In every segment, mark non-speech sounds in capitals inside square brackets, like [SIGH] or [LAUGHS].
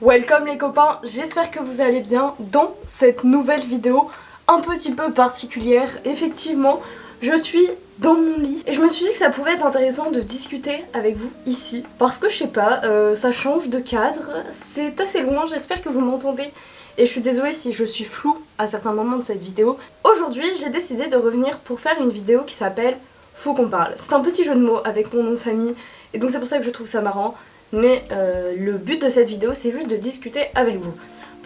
Welcome les copains, j'espère que vous allez bien dans cette nouvelle vidéo un petit peu particulière. Effectivement, je suis dans mon lit et je me suis dit que ça pouvait être intéressant de discuter avec vous ici parce que je sais pas, euh, ça change de cadre, c'est assez loin, j'espère que vous m'entendez et je suis désolée si je suis floue à certains moments de cette vidéo. Aujourd'hui j'ai décidé de revenir pour faire une vidéo qui s'appelle Faut qu'on parle. C'est un petit jeu de mots avec mon nom de famille et donc c'est pour ça que je trouve ça marrant mais euh, le but de cette vidéo c'est juste de discuter avec vous.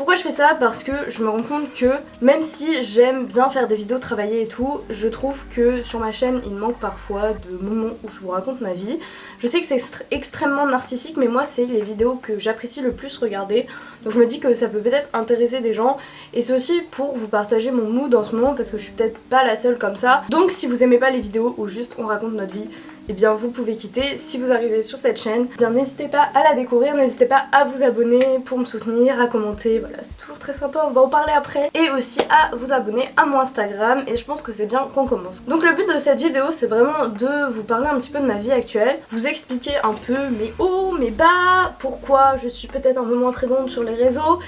Pourquoi je fais ça? Parce que je me rends compte que même si j'aime bien faire des vidéos travailler et tout, je trouve que sur ma chaîne il manque parfois de moments où je vous raconte ma vie. Je sais que c'est extrêmement narcissique mais moi c'est les vidéos que j'apprécie le plus regarder. Donc je me dis que ça peut peut-être intéresser des gens et c'est aussi pour vous partager mon mood en ce moment parce que je suis peut-être pas la seule comme ça. Donc si vous aimez pas les vidéos où juste on raconte notre vie, et eh bien vous pouvez quitter. Si vous arrivez sur cette chaîne, eh bien n'hésitez pas à la découvrir, n'hésitez pas à vous abonner pour me soutenir, à commenter, voilà c'est toujours très sympa, on va en parler après. Et aussi à vous abonner à mon Instagram et je pense que c'est bien qu'on commence. Donc le but de cette vidéo c'est vraiment de vous parler un petit peu de ma vie actuelle, vous expliquer un peu mes hauts, mes bas, pourquoi je suis peut-être un peu moins présente sur les réseaux,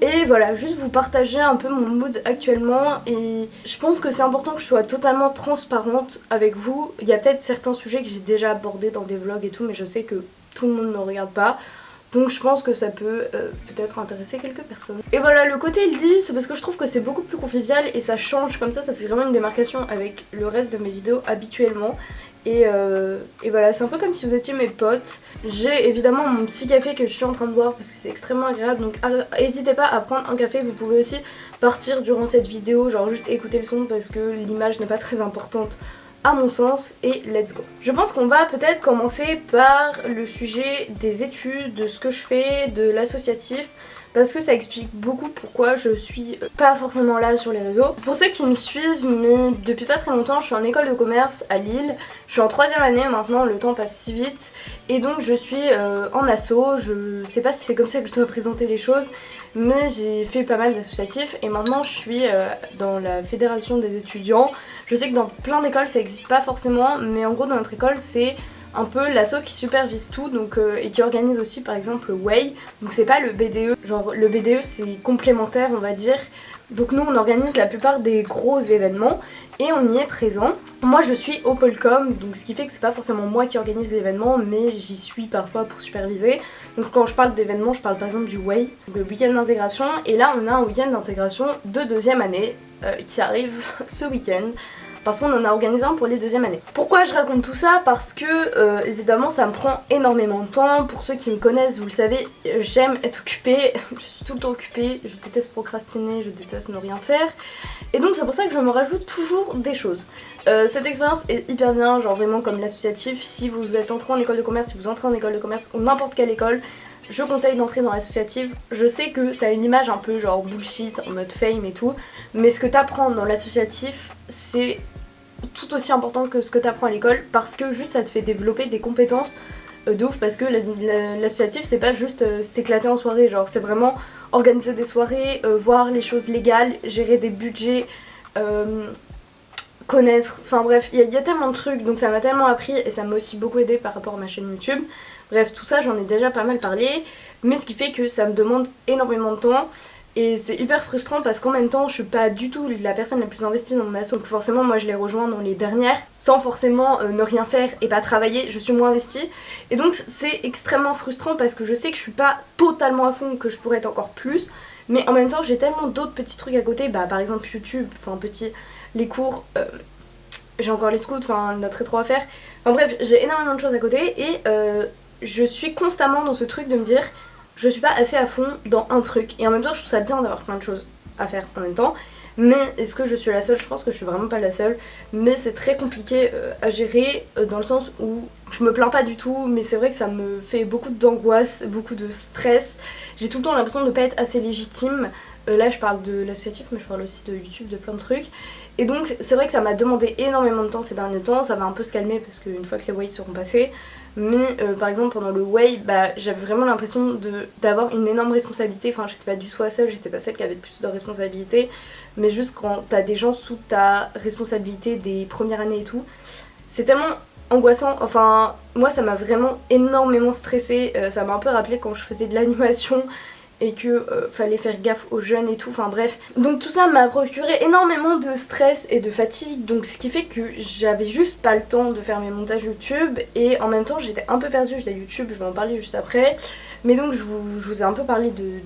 et voilà, juste vous partager un peu mon mood actuellement et je pense que c'est important que je sois totalement transparente avec vous. Il y a peut-être certains sujets que j'ai déjà abordés dans des vlogs et tout mais je sais que tout le monde ne regarde pas. Donc je pense que ça peut euh, peut-être intéresser quelques personnes. Et voilà, le côté il dit, c'est parce que je trouve que c'est beaucoup plus convivial et ça change comme ça, ça fait vraiment une démarcation avec le reste de mes vidéos habituellement. Euh, et, voilà, c'est un peu comme si vous étiez mes potes. J'ai évidemment mon petit café que je suis en train de boire parce que c'est extrêmement agréable. Donc n'hésitez pas à prendre un café. Vous pouvez aussi partir durant cette vidéo, genre juste écouter le son parce que l'image n'est pas très importante à mon sens et let's go. Je pense qu'on va peut-être commencer par le sujet des études, de ce que je fais, de l'associatif parce que ça explique beaucoup pourquoi je suis pas forcément là sur les réseaux. Pour ceux qui me suivent, mais depuis pas très longtemps, je suis en école de commerce à Lille. Je suis en troisième année maintenant, le temps passe si vite. Et donc je suis euh, en asso, je sais pas si c'est comme ça que je dois présenter les choses, mais j'ai fait pas mal d'associatifs et maintenant je suis euh, dans la fédération des étudiants. Je sais que dans plein d'écoles ça existe pas forcément, mais en gros dans notre école c'est un peu l'asso qui supervise tout donc, euh, et qui organise aussi par exemple le Way. Donc c'est pas le BDE, genre le BDE c'est complémentaire on va dire. Donc nous on organise la plupart des gros événements et on y est présent. Moi je suis au Polcom donc ce qui fait que c'est pas forcément moi qui organise l'événement mais j'y suis parfois pour superviser. Donc quand je parle d'événements je parle par exemple du Way, le week-end d'intégration et là on a un week-end d'intégration de deuxième année euh, qui arrive [LAUGHS] ce week-end parce qu'on en a organisé un pour les deuxièmes années. Pourquoi je raconte tout ça Parce que euh, évidemment ça me prend énormément de temps. Pour ceux qui me connaissent, vous le savez, euh, j'aime être occupée, [LAUGHS] je suis tout le temps occupée, je déteste procrastiner, je déteste ne rien faire. Et donc c'est pour ça que je me rajoute toujours des choses. Euh, cette expérience est hyper bien, genre vraiment comme l'associatif. Si vous êtes entré en école de commerce, si vous entrez en école de commerce ou n'importe quelle école, je conseille d'entrer dans l'associative. Je sais que ça a une image un peu genre bullshit, en mode fame et tout, mais ce que t'apprends dans l'associatif, c'est tout aussi important que ce que tu apprends à l'école parce que juste ça te fait développer des compétences euh, de ouf parce que l'associatif c'est pas juste euh, s'éclater en soirée genre c'est vraiment organiser des soirées, euh, voir les choses légales, gérer des budgets, connaître, enfin bref il y, y, a tellement de trucs donc ça m'a tellement appris et ça m'a aussi beaucoup aidé par rapport à ma chaîne YouTube. Bref tout ça j'en ai déjà pas mal parlé mais ce qui fait que ça me demande énormément de temps et c'est hyper frustrant parce qu'en même temps je suis pas du tout la personne la plus investie dans mon asso. Donc forcément moi je les rejoins dans les dernières sans forcément euh, ne rien faire et pas travailler, je suis moins investie. Et donc c'est extrêmement frustrant parce que je sais que je suis pas totalement à fond que je pourrais être encore plus. Mais en même temps j'ai tellement d'autres petits trucs à côté, bah par exemple YouTube, enfin petit, les cours, euh, j'ai encore les scouts, enfin notre rétro à faire, enfin bref j'ai énormément de choses à côté. Et euh, je suis constamment dans ce truc de me dire je suis pas assez à fond dans un truc. Et en même temps, je trouve ça bien d'avoir plein de choses à faire en même temps. Mais est-ce que je suis la seule? Je pense que je suis vraiment pas la seule. Mais c'est très compliqué euh, à gérer euh, dans le sens où je me plains pas du tout. Mais c'est vrai que ça me fait beaucoup d'angoisse, beaucoup de stress. J'ai tout le temps l'impression de pas être assez légitime. Euh, là je parle de l'associatif mais je parle aussi de YouTube, de plein de trucs. Et donc c'est vrai que ça m'a demandé énormément de temps ces derniers temps. Ça va un peu se calmer parce qu'une fois que les voyages seront passés, mais euh, par exemple pendant le Way, bah, j'avais vraiment l'impression d'avoir une énorme responsabilité, enfin j'étais pas du tout la seule, j'étais pas celle qui avait le plus de responsabilité, mais juste quand t'as des gens sous ta responsabilité des premières années et tout, c'est tellement angoissant, enfin moi ça m'a vraiment énormément stressée, euh, ça m'a un peu rappelé quand je faisais de l'animation et que euh, fallait faire gaffe aux jeunes et tout, enfin bref. Donc tout ça m'a procuré énormément de stress et de fatigue, donc ce qui fait que j'avais juste pas le temps de faire mes montages YouTube et en même temps j'étais un peu perdue via YouTube, je vais en parler juste après. Mais donc je vous, ai un peu parlé de,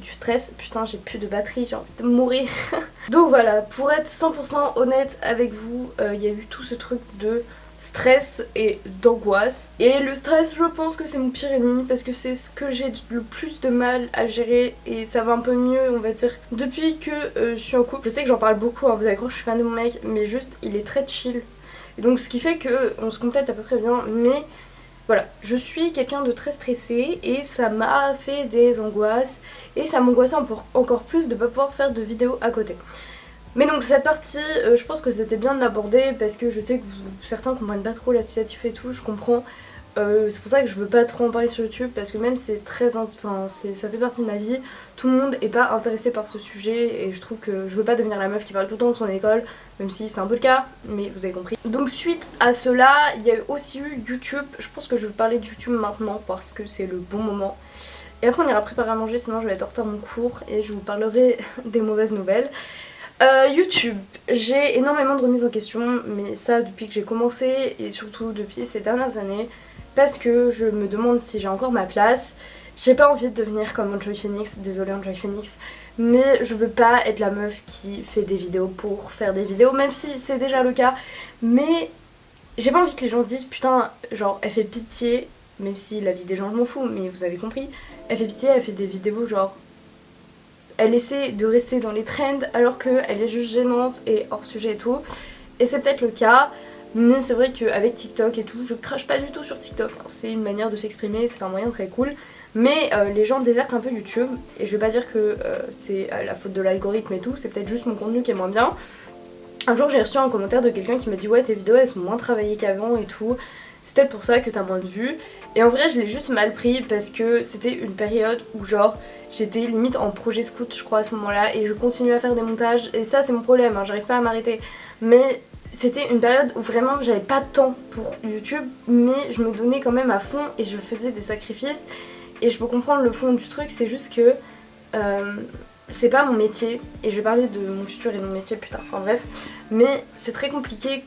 du stress, putain j'ai plus de batterie, j'ai envie de mourir. [LAUGHS] donc voilà, pour être 100% honnête avec vous, euh, il y a eu tout ce truc de stress et d'angoisse. Et le stress, je pense que c'est mon pire ennemi parce que c'est ce que j'ai le plus de mal à gérer et ça va un peu mieux, on va dire. Depuis que euh, je suis en couple, je sais que j'en parle beaucoup, hein, vous allez croire je suis fan de mon mec, mais juste il est très chill. Donc ce qui fait que on se complète à peu près bien, mais voilà, je suis quelqu'un de très stressé et ça m'a fait des angoisses et ça m'angoissait encore plus de ne pas pouvoir faire de vidéos à côté. Mais donc cette partie, euh, je pense que c'était bien de l'aborder parce que je sais que certains comprennent pas trop l'associatif et tout, je comprends. Euh, c'est pour ça que je veux pas trop en parler sur YouTube parce que même c'est très... Enfin, ça fait partie de ma vie, tout le monde est pas intéressé par ce sujet et je trouve que je veux pas devenir la meuf qui parle tout le temps de son école, même si c'est un peu le cas, mais vous avez compris. Donc suite à cela, il y a aussi eu YouTube, je pense que je vais parler de YouTube maintenant parce que c'est le bon moment. Et après on ira préparer à manger sinon je vais être en retard mon cours et je vous parlerai [LAUGHS] des mauvaises nouvelles. Euh, YouTube, j'ai énormément de remises en question, mais ça depuis que j'ai commencé et surtout depuis ces dernières années, parce que je me demande si j'ai encore ma place. J'ai pas envie de devenir comme Enjoy Phoenix, désolée Enjoy Phoenix, mais je veux pas être la meuf qui fait des vidéos pour faire des vidéos, même si c'est déjà le cas, mais j'ai pas envie que les gens se disent putain, genre elle fait pitié, même si la vie des gens je m'en fous, mais vous avez compris, elle fait pitié, elle fait des vidéos genre elle essaie de rester dans les trends alors qu'elle est juste gênante et hors sujet et tout. Et c'est peut-être le cas, mais c'est vrai qu'avec TikTok et tout, je crache pas du tout sur TikTok. C'est une manière de s'exprimer, c'est un moyen très cool. Mais euh, les gens désertent un peu YouTube, et je vais pas dire que euh, c'est la faute de l'algorithme et tout, c'est peut-être juste mon contenu qui est moins bien. Un jour j'ai reçu un commentaire de quelqu'un qui m'a dit ouais tes vidéos elles sont moins travaillées qu'avant et tout, c'est peut-être pour ça que t'as moins de vues. Et en vrai je l'ai juste mal pris parce que c'était une période où genre J'étais limite en projet scout je crois à ce moment-là et je continuais à faire des montages et ça c'est mon problème, hein, j'arrive pas à m'arrêter. Mais c'était une période où vraiment j'avais pas de temps pour YouTube mais je me donnais quand même à fond et je faisais des sacrifices et je peux comprendre le fond du truc, c'est juste que euh, c'est pas mon métier et je vais parler de mon futur et de mon métier plus tard, enfin bref, mais c'est très compliqué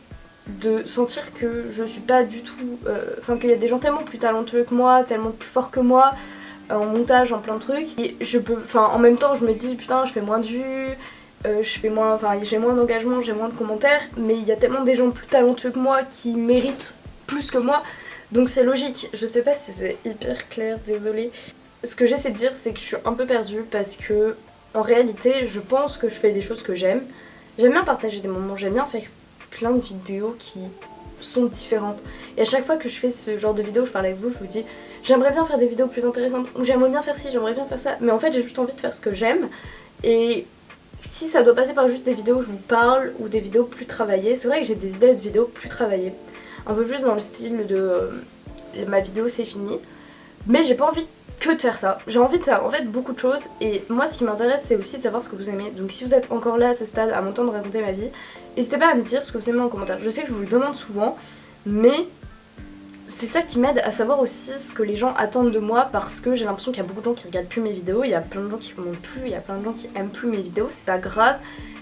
de sentir que je suis pas du tout, euh, enfin qu'il y a des gens tellement plus talentueux que moi, tellement plus forts que moi, en montage, en plein de trucs. Et je peux, enfin en même temps je me dis putain je fais moins de vues, euh, moins, enfin j'ai moins d'engagement, j'ai moins de commentaires, mais il y a tellement des gens plus talentueux que moi qui méritent plus que moi, donc c'est logique. Je sais pas si c'est hyper clair, désolée. Ce que j'essaie de dire c'est que je suis un peu perdue parce que en réalité je pense que je fais des choses que j'aime. J'aime bien partager des moments, j'aime bien faire plein de vidéos qui sont différentes. Et à chaque fois que je fais ce genre de vidéo, je parle avec vous, je vous dis j'aimerais bien faire des vidéos plus intéressantes, ou j'aimerais bien faire ci, j'aimerais bien faire ça, mais en fait j'ai juste envie de faire ce que j'aime. Et si ça doit passer par juste des vidéos où je vous parle, ou des vidéos plus travaillées, c'est vrai que j'ai des idées de vidéos plus travaillées. Un peu plus dans le style de euh, ma vidéo c'est fini. Mais j'ai pas envie que de faire ça. J'ai envie de faire en fait beaucoup de choses et moi ce qui m'intéresse c'est aussi de savoir ce que vous aimez. Donc si vous êtes encore là à ce stade à m'entendre raconter ma vie, n'hésitez pas à me dire ce que vous aimez en commentaire. Je sais que je vous le demande souvent mais c'est ça qui m'aide à savoir aussi ce que les gens attendent de moi parce que j'ai l'impression qu'il y a beaucoup de gens qui regardent plus mes vidéos, il y a plein de gens qui commentent plus, il y a plein de gens qui aiment plus mes vidéos, c'est pas grave.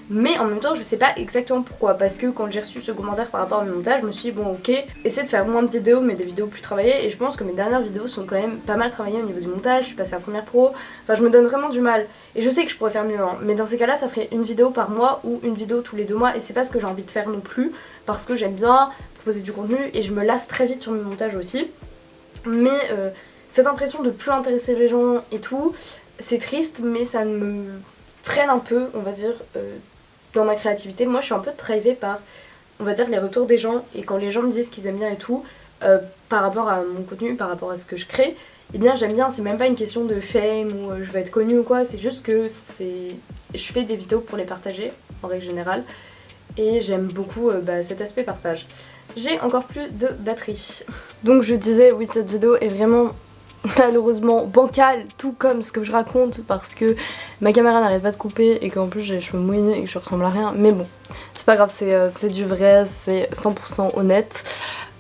Mais en même temps je sais pas exactement pourquoi. Parce que quand j'ai reçu ce commentaire par rapport à mon montage je me suis dit bon ok essaie de faire moins de vidéos mais des vidéos plus travaillées. Et je pense que mes dernières vidéos sont quand même pas mal travaillées au niveau du montage, je suis passée à première pro, enfin je me donne vraiment du mal. Et je sais que je pourrais faire mieux hein. mais dans ces cas là ça ferait une vidéo par mois ou une vidéo tous les deux mois. Et c'est pas ce que j'ai envie de faire non plus. Parce que j'aime bien proposer du contenu et je me lasse très vite sur mes montages aussi. Mais euh, cette impression de plus intéresser les gens et tout c'est triste mais ça me freine un peu on va dire euh, dans ma créativité. Moi je suis un peu drivée par on va dire les retours des gens et quand les gens me disent qu'ils aiment bien et tout euh, par rapport à mon contenu, par rapport à ce que je crée, eh bien j'aime bien, c'est même pas une question de fame ou euh, je vais être connue ou quoi, c'est juste que c'est je fais des vidéos pour les partager en règle générale et j'aime beaucoup euh, bah, cet aspect partage. j'ai encore plus de batterie. [LAUGHS] Donc je disais, oui cette vidéo est vraiment malheureusement bancale, tout comme ce que je raconte parce que ma caméra n'arrête pas de couper et qu'en plus j'ai les cheveux mouillés et que je ressemble à rien. Mais bon, c'est pas grave, c'est euh, du vrai, c'est 100% honnête.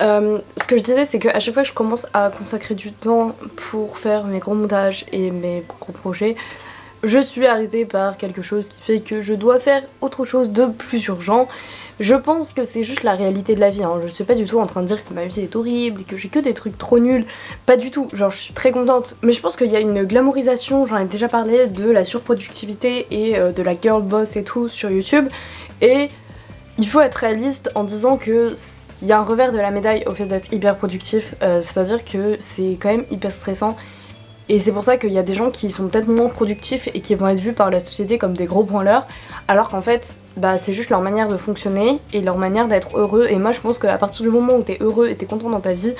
Euh, ce que je disais c'est qu'à chaque fois que je commence à consacrer du temps pour faire mes gros montages et mes gros projets, je suis arrêtée par quelque chose qui fait que je dois faire autre chose de plus urgent. Je pense que c'est juste la réalité de la vie, hein. je suis pas du tout en train de dire que ma vie est horrible et que j'ai que des trucs trop nuls, pas du tout, genre je suis très contente. Mais je pense qu'il y a une glamourisation, j'en ai déjà parlé, de la surproductivité et euh, de la girl boss et tout sur YouTube. Et il faut être réaliste en disant que il y a un revers de la médaille au fait d'être hyper productif, euh, c'est-à-dire que c'est quand même hyper stressant et c'est pour ça qu'il y a des gens qui sont peut-être moins productifs et qui vont être vus par la société comme des gros branleurs, alors qu'en fait, bah, c'est juste leur manière de fonctionner et leur manière d'être heureux. Et moi, je pense qu'à partir du moment où t'es heureux et t'es content dans ta vie,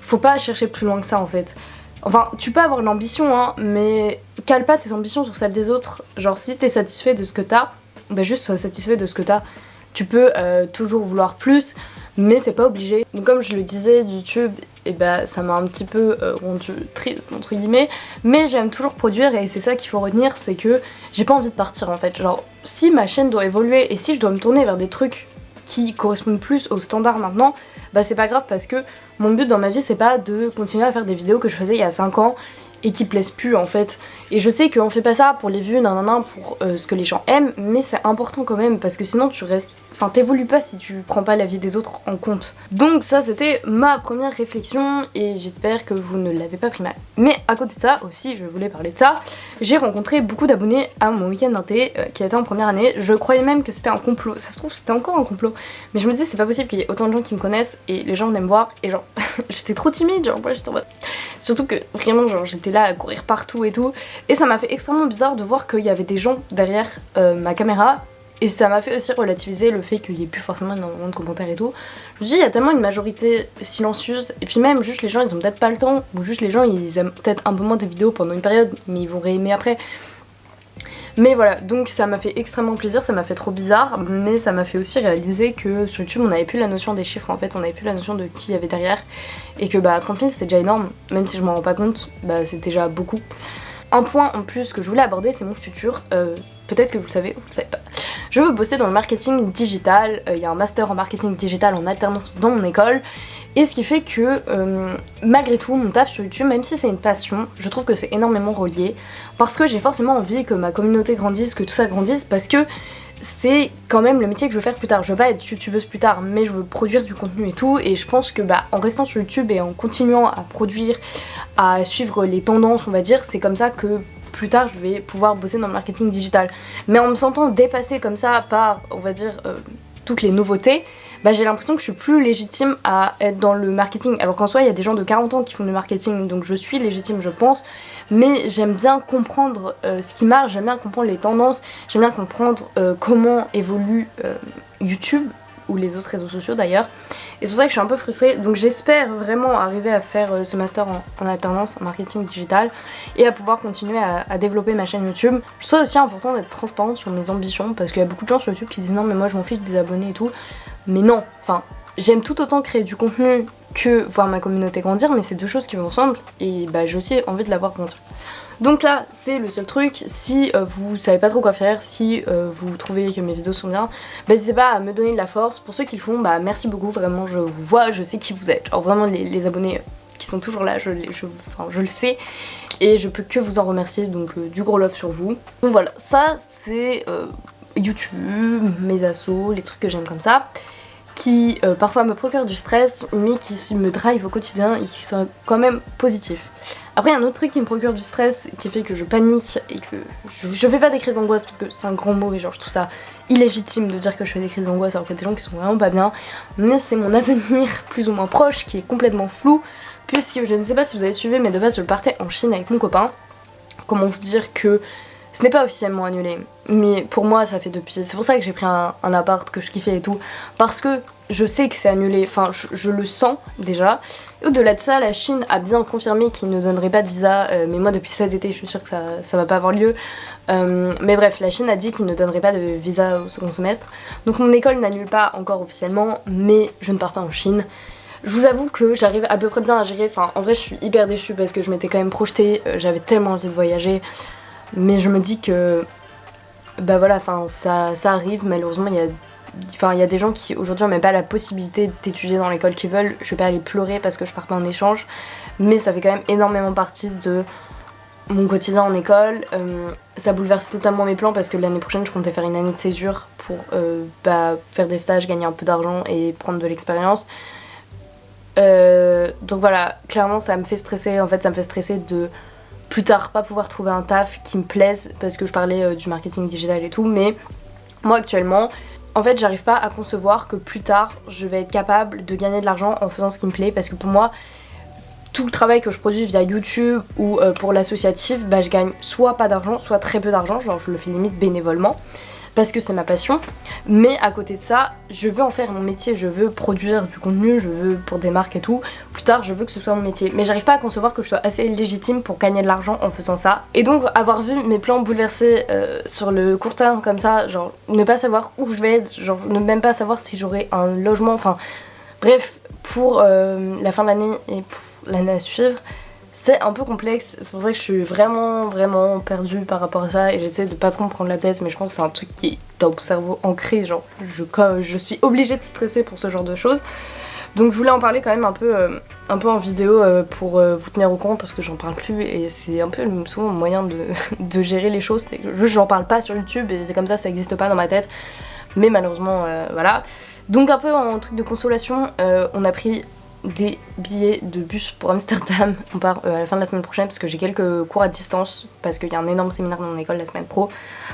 faut pas chercher plus loin que ça en fait. Enfin, tu peux avoir l'ambition, hein, mais cale pas tes ambitions sur celles des autres. Genre, si t'es satisfait de ce que t'as, bah juste sois satisfait de ce que t'as. Tu peux euh, toujours vouloir plus, mais c'est pas obligé. Donc comme je le disais, YouTube, et bah ça m'a un petit peu euh, rendu triste entre guillemets, mais j'aime toujours produire et c'est ça qu'il faut retenir, c'est que j'ai pas envie de partir en fait. Genre si ma chaîne doit évoluer et si je dois me tourner vers des trucs qui correspondent plus aux standards maintenant, bah c'est pas grave parce que mon but dans ma vie c'est pas de continuer à faire des vidéos que je faisais il y a 5 ans et qui plaisent plus en fait. Et je sais qu'on fait pas ça pour les vues, nan, nan, pour euh, ce que les gens aiment, mais c'est important quand même parce que sinon tu restes Enfin, t'évolues pas si tu prends pas la vie des autres en compte. Donc ça, c'était ma première réflexion et j'espère que vous ne l'avez pas pris mal. Mais à côté de ça, aussi, je voulais parler de ça, j'ai rencontré beaucoup d'abonnés à mon week-end d'inté euh, qui a été en première année. Je croyais même que c'était un complot. Ça se trouve, c'était encore un complot. Mais je me disais, c'est pas possible qu'il y ait autant de gens qui me connaissent et les gens venaient me voir et genre, [LAUGHS] j'étais trop timide, genre, moi j'étais en mode... Surtout que vraiment, genre, j'étais là à courir partout et tout. Et ça m'a fait extrêmement bizarre de voir qu'il y avait des gens derrière euh, ma caméra et ça m'a fait aussi relativiser le fait qu'il n'y ait plus forcément énormément de commentaires et tout. Je me dis, il y a tellement une majorité silencieuse, et puis même juste les gens ils ont peut-être pas le temps, ou juste les gens ils aiment peut-être un peu moins tes vidéos pendant une période, mais ils vont réaimer après. Mais voilà, donc ça m'a fait extrêmement plaisir, ça m'a fait trop bizarre, mais ça m'a fait aussi réaliser que sur YouTube on n'avait plus la notion des chiffres en fait, on n'avait plus la notion de qui y avait derrière, et que bah 30 000 c'était déjà énorme, même si je m'en rends pas compte, bah c'est déjà beaucoup. Un point en plus que je voulais aborder c'est mon futur, euh, peut-être que vous le savez ou vous le savez pas. Je veux bosser dans le marketing digital, euh, il y a un master en marketing digital en alternance dans mon école et ce qui fait que euh, malgré tout mon taf sur YouTube, même si c'est une passion, je trouve que c'est énormément relié parce que j'ai forcément envie que ma communauté grandisse, que tout ça grandisse parce que c'est quand même le métier que je veux faire plus tard. Je veux pas être youtubeuse plus tard, mais je veux produire du contenu et tout. Et je pense que bah, en restant sur YouTube et en continuant à produire, à suivre les tendances, on va dire, c'est comme ça que plus tard je vais pouvoir bosser dans le marketing digital. Mais en me sentant dépassée comme ça par, on va dire, euh, toutes les nouveautés, bah, j'ai l'impression que je suis plus légitime à être dans le marketing. Alors qu'en soi, il y a des gens de 40 ans qui font du marketing, donc je suis légitime, je pense. Mais j'aime bien comprendre euh, ce qui marche, j'aime bien comprendre les tendances, j'aime bien comprendre euh, comment évolue YouTube ou les autres réseaux sociaux d'ailleurs. Et c'est pour ça que je suis un peu frustrée. Donc j'espère vraiment arriver à faire euh, ce master en, alternance en marketing digital et à pouvoir continuer à, développer ma chaîne YouTube. Je trouve ça aussi important d'être transparente sur mes ambitions parce qu'il y a beaucoup de gens sur YouTube qui disent non mais moi je m'en fiche des abonnés et tout. Mais non, enfin j'aime tout autant créer du contenu que voir ma communauté grandir mais c'est deux choses qui vont ensemble et bah j'ai aussi envie de la voir grandir. Donc là, c'est le seul truc, si euh, vous savez pas trop quoi faire, si euh, vous trouvez que mes vidéos sont bien, n'hésitez pas à me donner de la force. Pour ceux qui le font, bah merci beaucoup, vraiment je vous vois, je sais qui vous êtes. Genre vraiment les, abonnés qui sont toujours là, je, le sais. Et je peux que vous en remercier, donc euh, du gros love sur vous. Donc voilà, ça c'est YouTube, mes assos, les trucs que j'aime comme ça qui parfois me procurent du stress mais qui me drive au quotidien et qui sont quand même positifs. Après, un autre truc qui me procure du stress, qui fait que je panique et que je, fais pas des crises d'angoisse parce que c'est un grand mot et genre je trouve ça illégitime de dire que je fais des crises d'angoisse alors qu'il y a des gens qui sont vraiment pas bien. Mais c'est mon avenir [LAUGHS] plus ou moins proche qui est complètement flou puisque je ne sais pas si vous avez suivi mais de base je partais en Chine avec mon copain. Comment vous dire que Ce n'est pas officiellement annulé, mais pour moi ça fait depuis... C'est pour ça que j'ai pris un, appart que je kiffais et tout, parce que je sais que c'est annulé, enfin je, le sens déjà. Au-delà de ça, la Chine a bien confirmé qu'il ne donnerait pas de visa, euh, mais moi depuis cet été je suis sûre que ça, ça va pas avoir lieu. Euh, mais bref, la Chine a dit qu'il ne donnerait pas de visa au second semestre. Donc mon école n'annule pas encore officiellement, mais je ne pars pas en Chine. Je vous avoue que j'arrive à peu près bien à gérer, enfin en vrai je suis hyper déçue parce que je m'étais quand même projetée, euh, j'avais tellement envie de voyager, mais je me dis que bah voilà, enfin ça, arrive, malheureusement il y a il y a des gens qui aujourd'hui n'ont même pas la possibilité d'étudier dans l'école qu'ils veulent. Je vais pas aller pleurer parce que je pars pas en échange, mais ça fait quand même énormément partie de mon quotidien en école. Euh, ça bouleverse totalement mes plans parce que l'année prochaine je comptais faire une année de césure pour euh, bah, faire des stages, gagner un peu d'argent et prendre de l'expérience. Euh, donc voilà, clairement ça me fait stresser, en fait ça me fait stresser de plus tard pas pouvoir trouver un taf qui me plaise parce que je parlais euh, du marketing digital et tout mais moi actuellement en fait j'arrive pas à concevoir que plus tard je vais être capable de gagner de l'argent en faisant ce qui me plaît parce que pour moi tout le travail que je produis via YouTube ou euh, pour l'associatif bah je gagne soit pas d'argent soit très peu d'argent genre je le fais limite bénévolement parce que c'est ma passion. Mais à côté de ça, je veux en faire mon métier, je veux produire du contenu, je veux pour des marques et tout. Plus tard, je veux que ce soit mon métier. Mais j'arrive pas à concevoir que je sois assez légitime pour gagner de l'argent en faisant ça. Et donc, avoir vu mes plans bouleversés euh, sur le court terme comme ça, genre ne pas savoir où je vais être, genre ne même pas savoir si j'aurai un logement, enfin bref, pour euh, la fin de l'année et pour l'année à suivre, c'est un peu complexe, c'est pour ça que je suis vraiment vraiment perdue par rapport à ça et j'essaie de pas trop me prendre la tête mais je pense que c'est un truc qui est dans mon cerveau ancré, genre je, je suis obligée de stresser pour ce genre de choses. Donc je voulais en parler quand même un peu, euh, un peu en vidéo euh, pour euh, vous tenir au courant parce que j'en parle plus et c'est un peu souvent mon moyen de, [LAUGHS] de gérer les choses, c'est que j'en parle pas sur YouTube et c'est comme ça, ça existe pas dans ma tête. Mais malheureusement, voilà. Donc un peu en truc de consolation, on a pris des billets de bus pour Amsterdam. On part euh, à la fin de la semaine prochaine parce que j'ai quelques cours à distance parce qu'il y a un énorme séminaire dans mon école la semaine pro.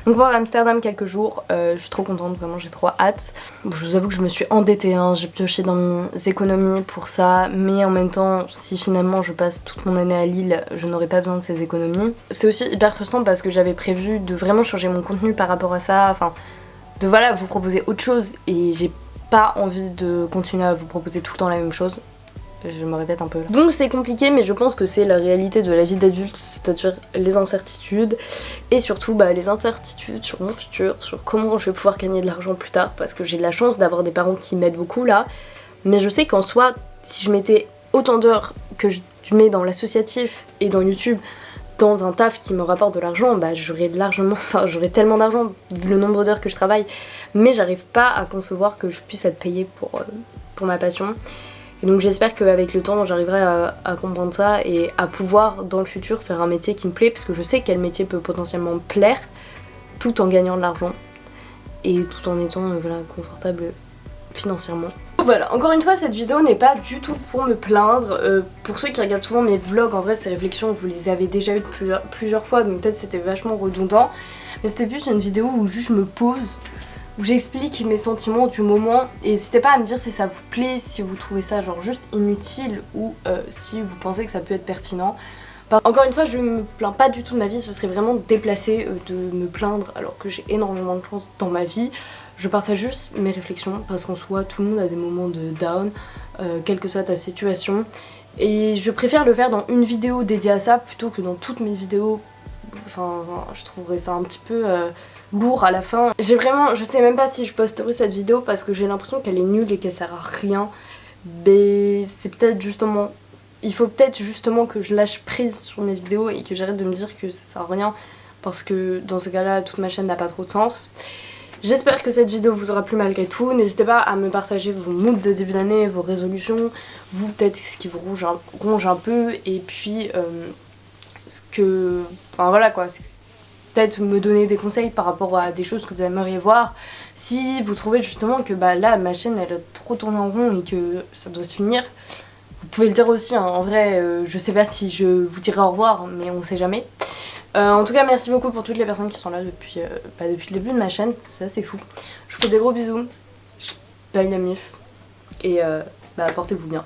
Donc on part à Amsterdam quelques jours. Euh, je suis trop contente, vraiment j'ai trop hâte. Je vous avoue que je me suis endettée, hein. j'ai pioché dans mes économies pour ça. Mais en même temps, si finalement je passe toute mon année à Lille, je n'aurai pas besoin de ces économies. C'est aussi hyper frustrant parce que j'avais prévu de vraiment changer mon contenu par rapport à ça. Enfin, de voilà, vous proposer autre chose et j'ai pas envie de continuer à vous proposer tout le temps la même chose je me répète un peu. Donc c'est compliqué mais je pense que c'est la réalité de la vie d'adulte, c'est-à-dire les incertitudes et surtout bah, les incertitudes sur mon futur, sur comment je vais pouvoir gagner de l'argent plus tard parce que j'ai la chance d'avoir des parents qui m'aident beaucoup là mais je sais qu'en soi si je mettais autant d'heures que je mets dans l'associatif et dans YouTube dans un taf qui me rapporte de l'argent, bah j'aurais largement, [LAUGHS] enfin j'aurais tellement d'argent vu le nombre d'heures que je travaille, mais j'arrive pas à concevoir que je puisse être payée pour, euh, pour ma passion. Et donc j'espère qu'avec le temps j'arriverai à, comprendre ça et à pouvoir dans le futur faire un métier qui me plaît parce que je sais quel métier peut potentiellement me plaire tout en gagnant de l'argent et tout en étant euh, voilà, confortable financièrement. Voilà, encore une fois cette vidéo n'est pas du tout pour me plaindre. Euh, pour ceux qui regardent souvent mes vlogs, en vrai ces réflexions vous les avez déjà eues plusieurs, plusieurs fois donc peut-être c'était vachement redondant. Mais c'était plus une vidéo où juste je me pose où j'explique mes sentiments du moment et n'hésitez pas à me dire si ça vous plaît, si vous trouvez ça genre juste inutile ou euh, si vous pensez que ça peut être pertinent. encore une fois, je me plains pas du tout de ma vie, ce serait vraiment déplacé euh, de me plaindre alors que j'ai énormément de chance dans ma vie. Je partage juste mes réflexions parce qu'en soi, tout le monde a des moments de down, euh, quelle que soit ta situation. Et je préfère le faire dans une vidéo dédiée à ça plutôt que dans toutes mes vidéos. Enfin, je trouverais ça un petit peu lourd à la fin. J'ai vraiment, je sais même pas si je posterai cette vidéo parce que j'ai l'impression qu'elle est nulle et qu'elle sert à rien. Mais c'est peut-être justement, il faut peut-être justement que je lâche prise sur mes vidéos et que j'arrête de me dire que ça sert à rien parce que dans ce cas-là, toute ma chaîne n'a pas trop de sens. J'espère que cette vidéo vous aura plu malgré tout. N'hésitez pas à me partager vos moods de début d'année, vos résolutions, vous peut-être ce qui vous ronge un, peu et puis euh, ce que... Enfin voilà quoi, peut-être me donner des conseils par rapport à des choses que vous aimeriez voir. Si vous trouvez justement que bah, là ma chaîne elle a trop tourné en rond et que ça doit se finir, vous pouvez le dire aussi, hein. en vrai euh, je sais pas si je vous dirai au revoir mais on sait jamais. Euh, en tout cas merci beaucoup pour toutes les personnes qui sont là depuis, euh, bah, depuis le début de ma chaîne, c'est assez fou. Je vous fais des gros bisous, bye la mif et bah, portez-vous bien.